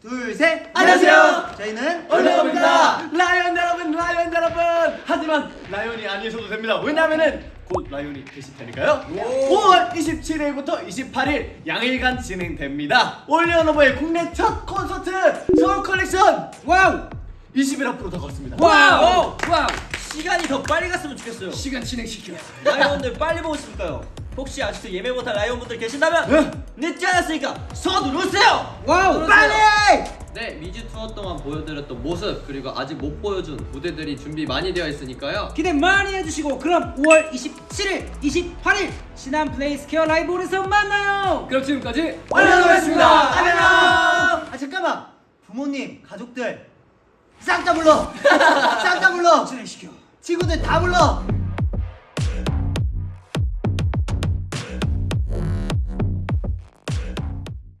둘, 셋. 안녕하세요. 저희는 OnlyOneOf입니다. 라이언 여러분, 라이언 여러분. 하지만 라이언이 아니셔도 됩니다. 왜냐면은 곧 라이언이 되실 테니까요. 5월 27일부터 28일 양일간 진행됩니다. OnlyOneOf의 국내 첫 콘서트 서울 컬렉션 와우 20일 앞으로 다가왔습니다. 와우! 와우! 시간이 더 빨리 갔으면 좋겠어요. 시간 진행시켜. 라이온들 빨리 보고 싶을까요? 혹시 아직도 예매 못한 라이온 분들 계신다면 늦지 않았으니까 서두르세요! 와우, 빨리! 네, 미주 투어 동안 보여드렸던 모습 그리고 아직 못 보여준 무대들이 준비 많이 되어 있으니까요. 기대 많이 해주시고 그럼 5월 27일, 28일 신한플레이 스퀘어 라이브홀에서 만나요. 그럼 지금까지 OnlyOneOf였습니다. 안녕. 아, 잠깐만. 부모님, 가족들 싹 다 불러. 싹 다 불러. 진행시켜. 친구들 다 불러.